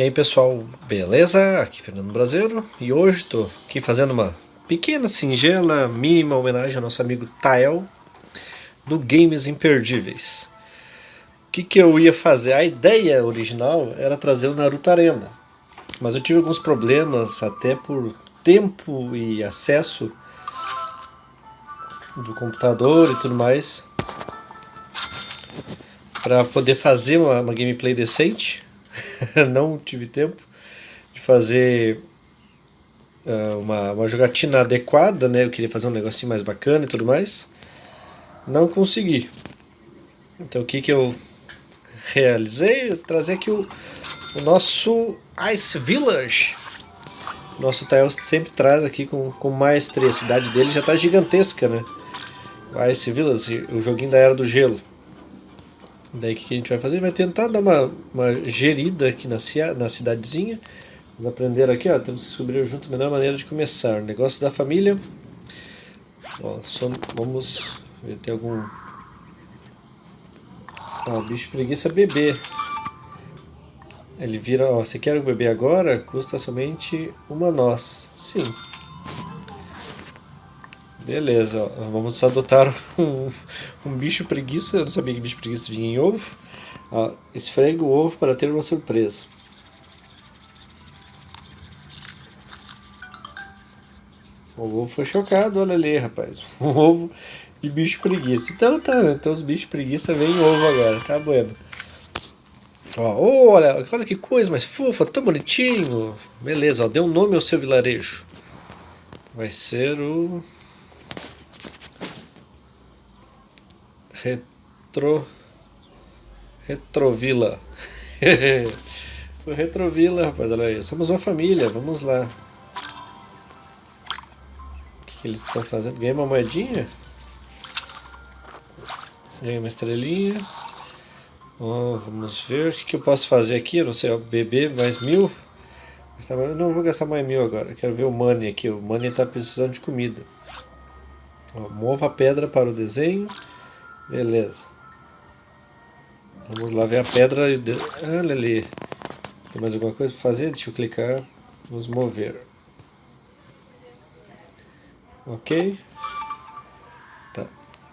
E aí pessoal, beleza? Aqui é Fernando Brasileiro e hoje estou aqui fazendo uma pequena, singela, mínima homenagem ao nosso amigo Tael do Games Imperdíveis. O que, que eu ia fazer? A ideia original era trazer o Naruto Arena, mas eu tive alguns problemas até por tempo e acesso do computador e tudo mais para poder fazer uma, uma gameplay decente não tive tempo de fazer uh, uma, uma jogatina adequada, né? Eu queria fazer um negocinho mais bacana e tudo mais. Não consegui. Então o que que eu realizei? Eu trazer aqui o, o nosso Ice Village. Nosso Tael sempre traz aqui com, com maestria. A cidade dele já está gigantesca, né? O Ice Village, o joguinho da Era do Gelo. Daí o que a gente vai fazer? Vai tentar dar uma, uma gerida aqui na, na cidadezinha. Vamos aprender aqui, ó, temos que descobrir junto a melhor maneira de começar. Negócio da família. Ó, só, vamos ver tem algum... Ó, bicho preguiça bebê. Ele vira, ó, você quer o bebê agora? Custa somente uma noz. Sim. Beleza, vamos adotar um, um bicho preguiça. Eu não sabia que bicho preguiça vinha em ovo. Esfregue o ovo para ter uma surpresa. O ovo foi chocado, olha ali, rapaz. Um ovo de bicho preguiça. Então tá, então os bichos preguiça vêm ovo agora, tá bueno. Ó, olha, olha que coisa mais fofa, tão bonitinho. Beleza, ó, dê um nome ao seu vilarejo. Vai ser o Retro... Retrovila. Retrovila, rapaz, olha aí. Somos uma família, vamos lá. O que, eles estão fazendo? Ganhei uma moedinha? Ganhei uma estrelinha. Oh, vamos ver o que, que eu posso fazer aqui. Eu não sei, beber mais mil. Eu não vou gastar mais mil agora. Eu quero ver o Money aqui. O Money está precisando de comida. Mova a pedra para o desenho. Beleza. Vamos lá ver a pedra. Olha ali. Tem mais alguma coisa para fazer? Deixa eu clicar. Vamos mover. Ok. Tá.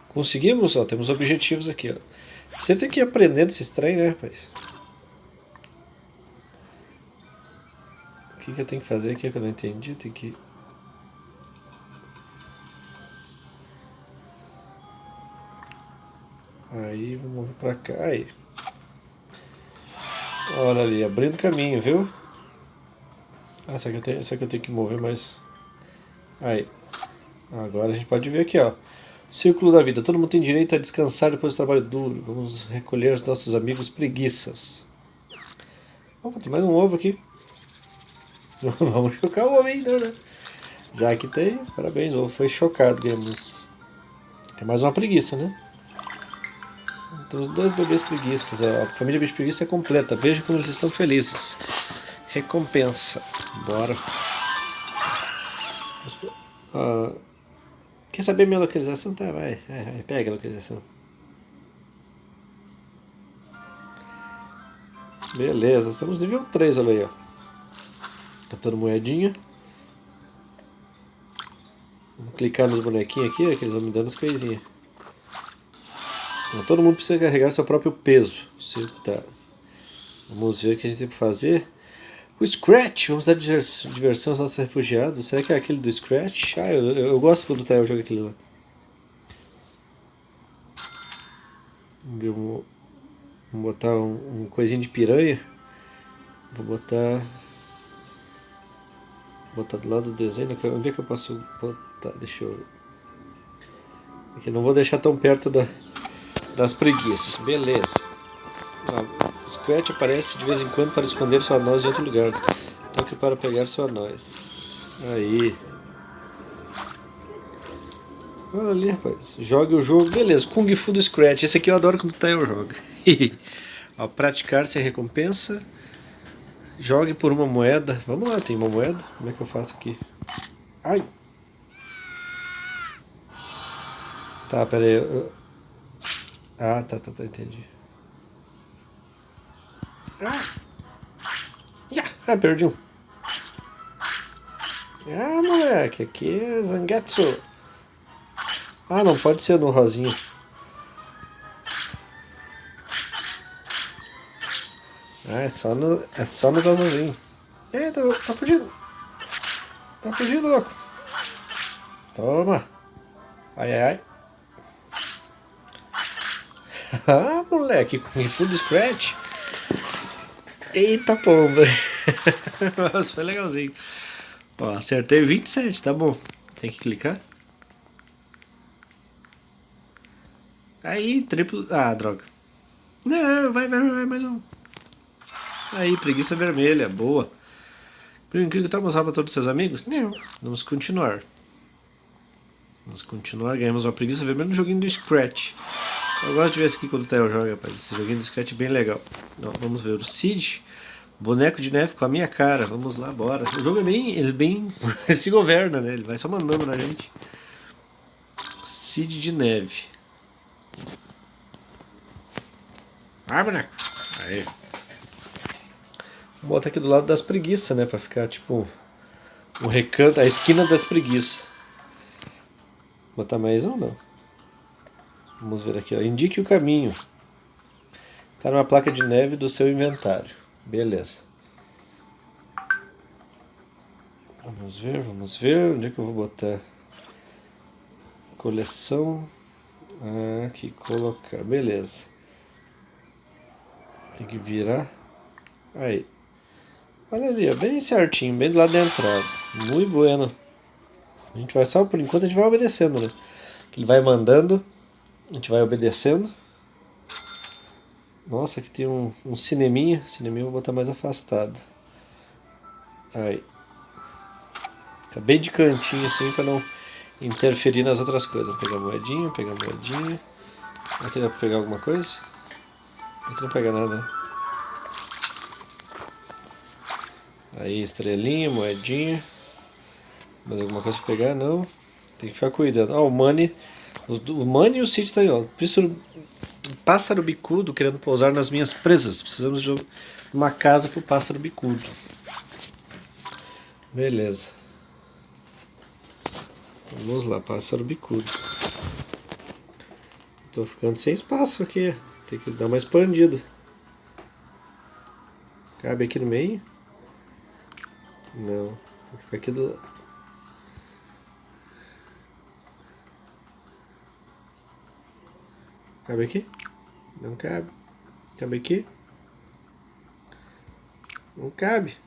Conseguimos, ó. Temos objetivos aqui, ó. Sempre tem que ir aprendendo esse trem, né, rapaz? O que, que eu tenho que fazer aqui que eu não entendi? Tem que Aí, vamos pra cá. Aí. Olha ali, abrindo caminho, viu? Ah, será que eu tenho, será que eu tenho que mover mais? Aí. Agora a gente pode ver aqui, ó. Círculo da vida. Todo mundo tem direito a descansar depois do trabalho duro. Vamos recolher os nossos amigos preguiças. Opa, tem mais um ovo aqui. Vamos chocar o ovo ainda, né? Já que tem, parabéns, o ovo foi chocado, ganhamos. É mais uma preguiça, né? Temos dois bebês preguiças. A família bicho preguiça é completa. Veja como eles estão felizes. Recompensa. Bora. Ah, quer saber minha localização? Tá, vai. vai, vai. Pega a localização. Beleza, estamos nível 3, olha aí, ó. Catando moedinha. Vamos clicar nos bonequinhos aqui, ó, que eles vão me dando as coisinhas. Então, todo mundo precisa carregar seu próprio peso. Tá. Vamos ver o que a gente tem que fazer. O Scratch, vamos dar diversão aos nossos refugiados. Será que é aquele do Scratch? Ah, eu, eu, eu gosto quando tá, eu jogo aquele lá. Vamos botar um, um coisinho de piranha. Vou botar... Botar do lado do desenho. Onde é que eu posso botar? Deixa eu... Aqui, não vou deixar tão perto da das preguiças. Beleza. Scratch aparece de vez em quando para esconder sua noz em outro lugar. Toque para pegar sua noz. Aí. Olha ali, rapaz. Jogue o jogo. Beleza, Kung Fu do Scratch. Esse aqui eu adoro quando o Tail joga. Ó, praticar sem recompensa. Jogue por uma moeda. Vamos lá, tem uma moeda. Como é que eu faço aqui? Ai! Tá, pera aí. Eu... Ah, tá, tá, tá, entendi. Ah! Yeah. Ah, perdi um. Ah, moleque, aqui é Zangetsu. Ah, não pode ser no rosinho. Ah, é só, no, é só nos azulzinhos. É, tá, tá fugindo. Tá fugindo, louco. Toma. Ai, ai, ai. Ah, moleque, com full scratch. Eita pomba. Nossa, foi legalzinho. Ó, acertei 27, tá bom. Tem que clicar. Aí, triplo... Ah, droga. Não, vai, vai, vai, mais um. Aí, preguiça vermelha, boa. Brinquedo tá mostrando para todos os seus amigos? Não. Vamos continuar. Vamos continuar. Ganhamos uma preguiça vermelha no joguinho do Scratch. Eu gosto de ver esse aqui quando o Theo joga, rapaz. Esse joguinho do Scratch é bem legal. Ó, vamos ver o Cid. Boneco de neve com a minha cara. Vamos lá, bora. O jogo é bem... Ele bem... se governa, né? Ele vai só mandando na gente. Cid de neve. Ah, boneco. Aí. Vou botar aqui do lado das preguiças, né? Pra ficar tipo o recanto, a esquina das preguiças. Botar mais um não? Vamos ver aqui, ó. Indique o caminho. Está numa placa de neve do seu inventário. Beleza. Vamos ver, vamos ver. Onde é que eu vou botar? Coleção. Aqui, colocar. Beleza. Tem que virar. Aí. Olha ali, bem certinho, bem do lado da entrada. Muito bueno. A gente vai só, por enquanto, a gente vai obedecendo, né? Ele vai mandando, a gente vai obedecendo. Nossa, aqui tem um, um cineminha. Cineminha eu vou botar mais afastado. Aí. Acabei de cantinho assim para não interferir nas outras coisas. Vou pegar moedinha, pegar moedinha. Aqui dá para pegar alguma coisa? Aqui não pega nada, né? Aí, estrelinha, moedinha. Mais alguma coisa pra pegar? Não. Tem que ficar cuidando. Ó, oh, o Money. O Money e o Cid tá aí, ó. Pássaro, pássaro bicudo querendo pousar nas minhas presas. Precisamos de uma casa pro pássaro bicudo. Beleza. Vamos lá, pássaro bicudo. Tô ficando sem espaço aqui. Tem que dar uma expandida. Cabe aqui no meio. Não, vou ficar aqui do... Cabe aqui? Não cabe. Cabe aqui? Não cabe.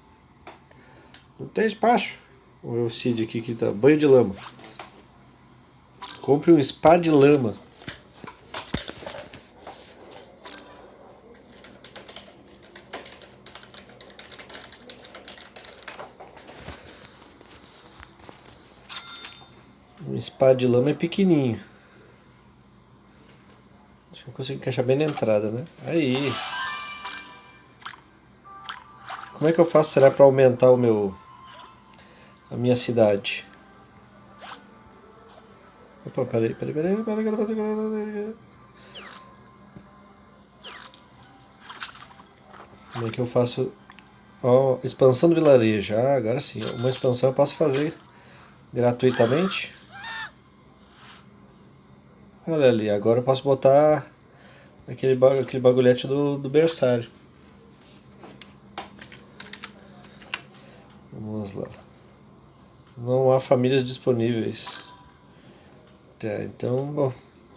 Não tem espaço. O Cid aqui que tá banho de lama. Compre um spa de lama. espada de lama é pequenininho. Consigo encaixar bem na entrada, né? Aí. Como é que eu faço, será, para aumentar o meu... A minha cidade? Opa, peraí, peraí, peraí, peraí, peraí, peraí. Como é que eu faço... Ó, oh, expansão do vilarejo. Ah, agora sim. Uma expansão eu posso fazer gratuitamente. Olha ali, agora eu posso botar aquele, aquele bagulhete do, do berçário. Vamos lá. Não há famílias disponíveis. Tá, então, bom,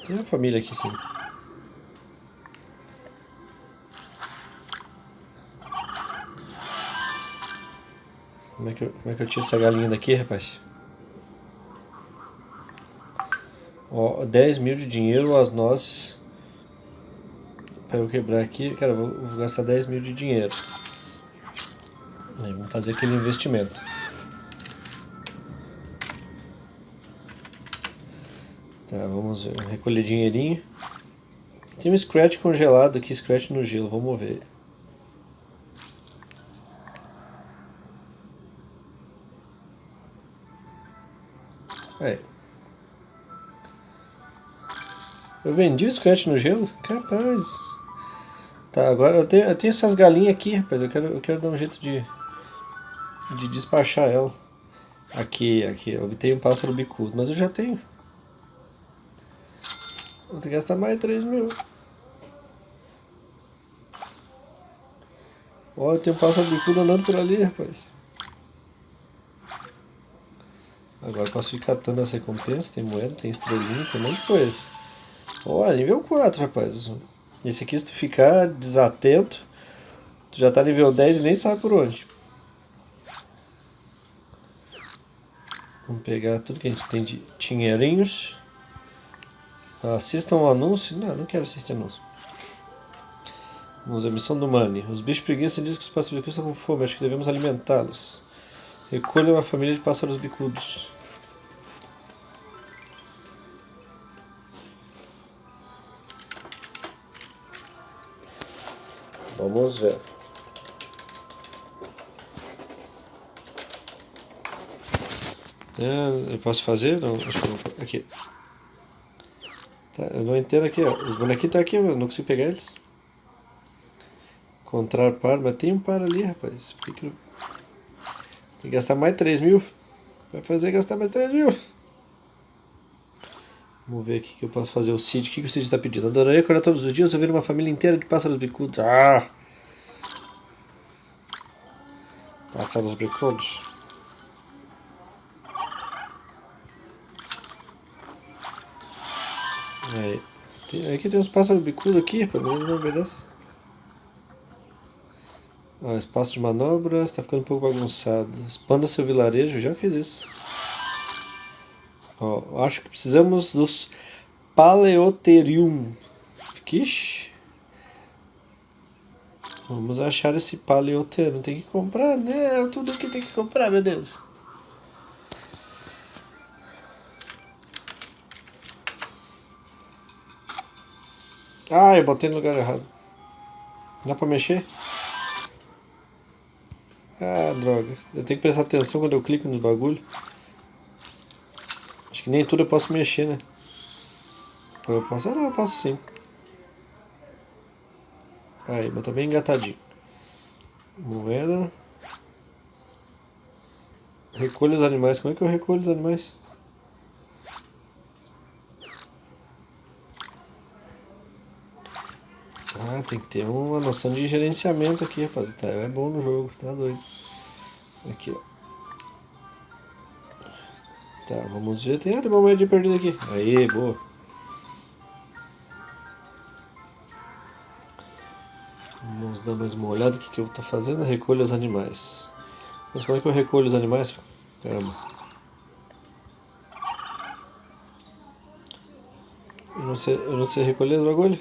tem a família aqui sim. Como é que eu, como é que eu tiro essa galinha daqui, rapaz? Ó, 10 mil de dinheiro, as nozes. Para eu quebrar aqui, cara, vou, vou gastar 10 mil de dinheiro. Aí, vamos fazer aquele investimento. Tá, vamos ver, recolher dinheirinho. Tem um Scratch congelado aqui, Scratch no gelo, vamos ver. Aí. Eu vendi o Scratch no gelo? Capaz. Tá, agora eu tenho, eu tenho essas galinhas aqui, rapaz. Eu quero, eu quero dar um jeito de de despachar ela. Aqui, aqui, eu obtenho um pássaro bicudo, mas eu já tenho. Vou ter que gastar mais 3 mil. Olha, tem um pássaro bicudo andando por ali, rapaz. Agora posso ir catando essa recompensa, tem moeda, tem estrelinha, tem um monte de coisa. Olha, nível 4, rapaz. Esse aqui, se tu ficar desatento, tu já tá nível 10 e nem sabe por onde. Vamos pegar tudo que a gente tem de dinheirinhos. Assistam o anúncio. Não, não quero assistir anúncio. Vamos a missão do Money. Os bichos preguiça dizem que os pássaros bicudos estão com fome. Acho que devemos alimentá-los. Recolha uma família de pássaros bicudos. Vamos ver. É, eu posso fazer? Não, acho que não. Aqui. Tá, eu não entendo aqui, ó. Os bonequinhos estão aqui, eu não consigo pegar eles. Encontrar par, mas tem um par ali, rapaz. Tem que, tem que gastar mais 3 mil. Vai fazer gastar mais 3 mil. Vamos ver aqui que eu posso fazer o Cid. O que, que o Cid está pedindo? Adoraria acordar todos os dias ouvir uma família inteira de pássaros bicudos. Ah! Pássaros bicudos. Aí. Tem, aqui tem uns pássaros bicudos aqui, mas eles não obedecem. Ó, espaço de manobra está ficando um pouco bagunçado. Expanda seu vilarejo, já fiz isso. Ó, acho que precisamos dos Paleoterium. Vamos achar esse Paleoterium. Tem que comprar, né? Tudo que tem que comprar, meu Deus. Ah, eu botei no lugar errado. Dá pra mexer? Ah, droga. Eu tenho que prestar atenção quando eu clico nos bagulho. Que nem tudo eu posso mexer, né? Eu posso... Ah, não, eu posso sim. Aí, mas tá bem engatadinho. Moeda. Recolha os animais. Como é que eu recolho os animais? Ah, tem que ter uma noção de gerenciamento aqui, rapaz. Tá, é bom no jogo, tá doido. Aqui, ó. Tá, vamos ver. Tem, ah, tem uma moedinha perdida aqui. Aí, boa. Vamos dar mais uma olhada o que, que eu tô fazendo. Recolha os animais. Mas como é que eu recolho os animais? Caramba. Eu não sei, eu não sei recolher os bagulho.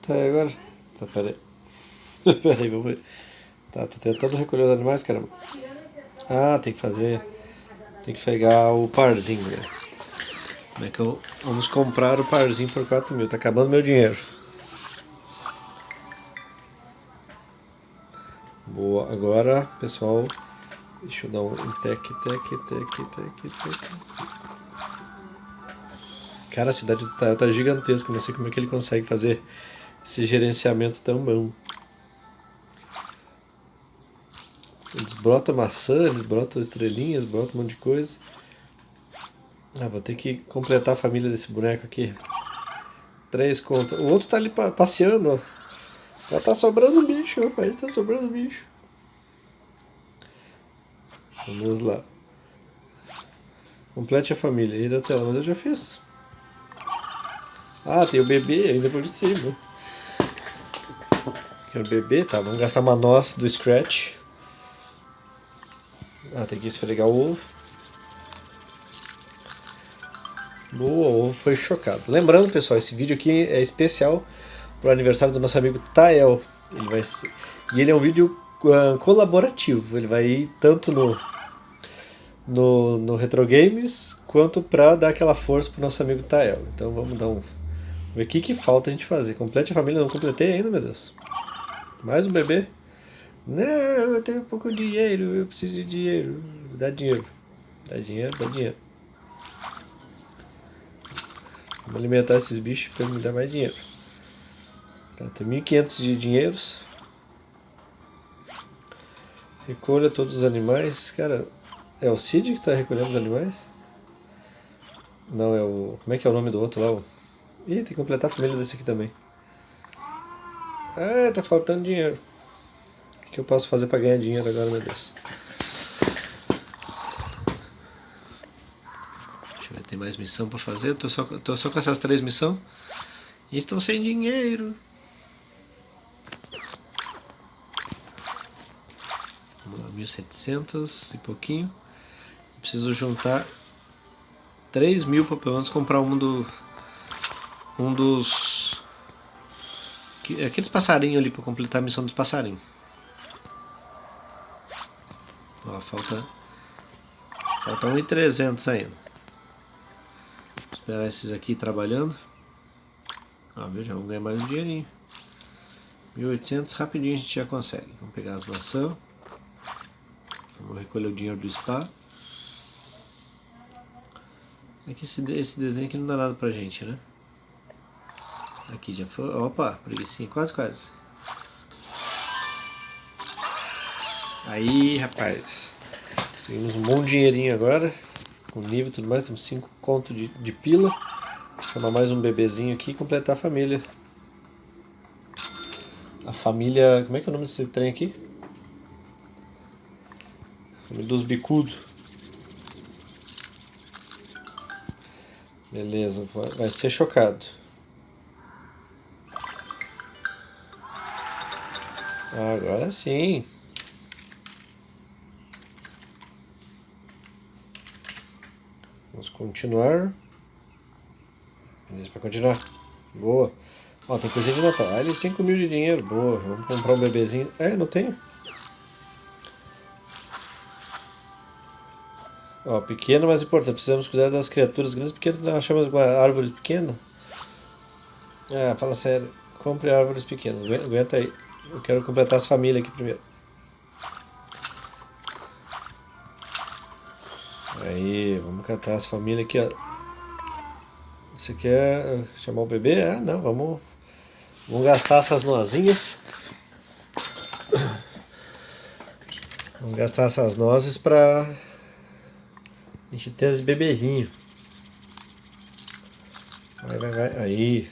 Tá, agora? Tá, peraí. peraí, vamos ver. Tá, tô tentando recolher os animais, caramba. Ah, tem que fazer... Tem que pegar o parzinho, né? Como é que eu... Vamos comprar o parzinho por 4 mil. Tá acabando meu dinheiro. Boa. Agora, pessoal... Deixa eu dar um tec, tec, tec, tec, tec. Cara, a cidade do Tael tá gigantesca. Não sei como é que ele consegue fazer esse gerenciamento tão bom. Eles brotam maçã, eles brotam estrelinhas, brotam um monte de coisa. Ah, vou ter que completar a família desse boneco aqui. Três contas. O outro tá ali passeando, ó. Já tá sobrando bicho, rapaz. Tá sobrando bicho. Vamos lá. Complete a família. Ir até lá, mas eu já fiz. Ah, tem o bebê ainda por cima. Quero beber, tá? Vamos gastar uma noz do Scratch. Ah, tem que esfregar o ovo. O ovo foi chocado. Lembrando, pessoal, esse vídeo aqui é especial para o aniversário do nosso amigo Tael. Ele vai ser... E ele é um vídeo uh, colaborativo. Ele vai ir tanto no, no, no Retro Games quanto para dar aquela força para o nosso amigo Tael. Então vamos dar um... Ver o que, que falta a gente fazer. Complete a família, não completei ainda, meu Deus. Mais um bebê? Não, eu tenho pouco dinheiro, eu preciso de dinheiro. Dá dinheiro. Dá dinheiro, dá dinheiro. Vamos alimentar esses bichos para me dar mais dinheiro. Tá, tem 1.500 de dinheiros. Recolha todos os animais. Cara, é o Cid que está recolhendo os animais? Não, é o... Como é que é o nome do outro lá? Ih, tem que completar a família desse aqui também. Ah, tá faltando dinheiro. O que eu posso fazer para ganhar dinheiro agora, meu Deus? Deixa eu ver, tem mais missão para fazer. Tô só, tô só com essas três missões. E estão sem dinheiro. Vamos lá, 1.700 e pouquinho. Preciso juntar 3 mil para pelo menos comprar um do um dos aqueles passarinhos ali para completar a missão dos passarinhos. Ó, falta falta 1.300 ainda. Vou esperar esses aqui trabalhando. Viu? Já vamos ganhar mais um dinheirinho. 1.800 rapidinho a gente já consegue. Vamos pegar as maçãs. Vamos recolher o dinheiro do spa. É que esse, esse desenho aqui não dá nada pra gente, né? Aqui já foi. Opa, preguiçinha, quase, quase. Aí, rapaz. Conseguimos um bom dinheirinho agora. Com nível e tudo mais. Temos 5 conto de, de pila. Chamar mais um bebezinho aqui e completar a família. A família... Como é que é o nome desse trem aqui? Família dos bicudos. Beleza, vai ser chocado. Agora sim. Continuar. Beleza, para continuar. Boa. Ó, tem coisa de Natal. Ah, ele 5 mil de dinheiro. Boa. Vamos comprar um bebezinho. É, não tenho. Ó, pequeno, mas importante. Precisamos cuidar das criaturas grandes porque nós achamos uma árvore pequena. Ah, fala sério. Compre árvores pequenas. Aguenta aí. Eu quero completar as famílias aqui primeiro. Aí, vamos catar as famílias aqui, ó. Você quer chamar o bebê? Ah, não, vamos, vamos gastar essas nozinhas. Vamos gastar essas nozes pra a gente ter os bebezinhos. Vai, vai, vai. Aí.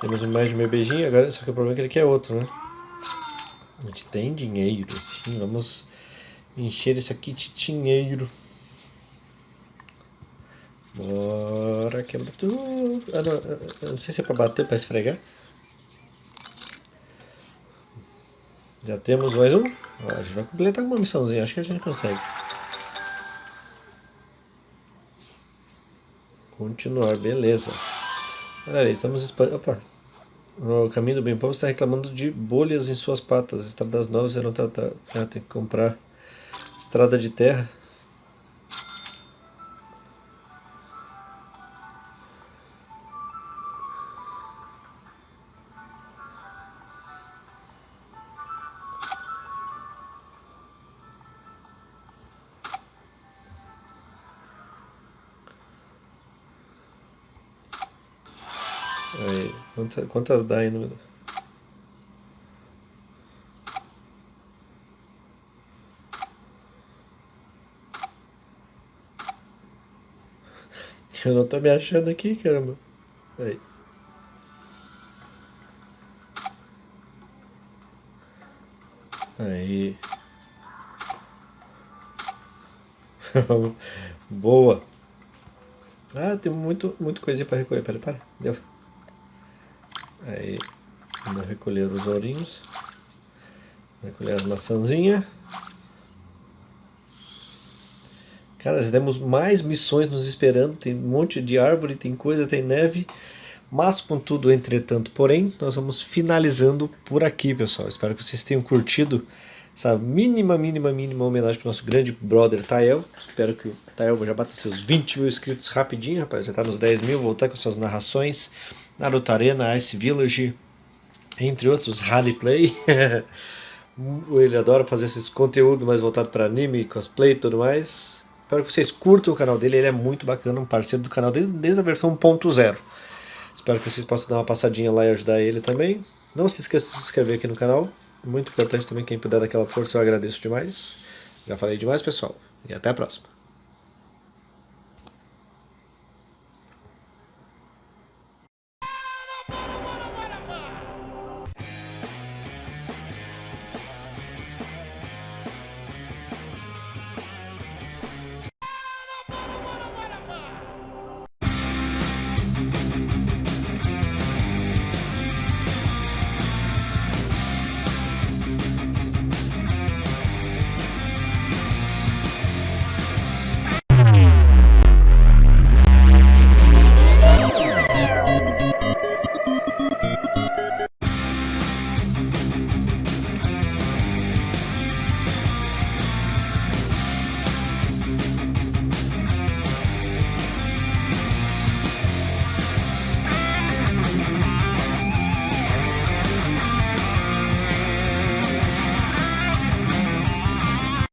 Temos mais de um beijinho, agora só que o problema é que ele quer outro, né? A gente tem dinheiro, sim, vamos encher isso aqui de dinheiro. Bora, quebra tudo. Ah, não, ah, ah, não sei se é pra bater pra esfregar. Já temos mais um. Ó, a gente vai completar uma missãozinha, acho que a gente consegue. Continuar, beleza. Olha aí, estamos... Opa! O caminho do bem povo está reclamando de bolhas em suas patas. Estradas novas serão tratadas. Ah, tem que comprar estrada de terra. Aí, quantas, quantas dá aí no... Eu não tô me achando aqui, caramba. Aí. Aí. Boa. Ah, tem muito, muito coisinha para recolher. Pera, para. Deu. Aí, vamos recolher os ourinhos. Recolher as maçãzinhas. Cara, já temos mais missões nos esperando. Tem um monte de árvore, tem coisa, tem neve. Mas, contudo, entretanto, porém, nós vamos finalizando por aqui, pessoal. Espero que vocês tenham curtido essa mínima, mínima, mínima homenagem para o nosso grande brother Tael. Espero que o Tael já bata seus 20 mil inscritos rapidinho, rapaz. Já está nos 10 mil, voltar com suas narrações. Naruto Arena, Ice Village, entre outros, Rally Play. Ele adora fazer esses conteúdos mais voltado para anime, cosplay e tudo mais. Espero que vocês curtam o canal dele, ele é muito bacana, um parceiro do canal desde, desde a versão 1.0. Espero que vocês possam dar uma passadinha lá e ajudar ele também. Não se esqueça de se inscrever aqui no canal. Muito importante também, quem puder dar aquela força, eu agradeço demais. Já falei demais, pessoal. E até a próxima.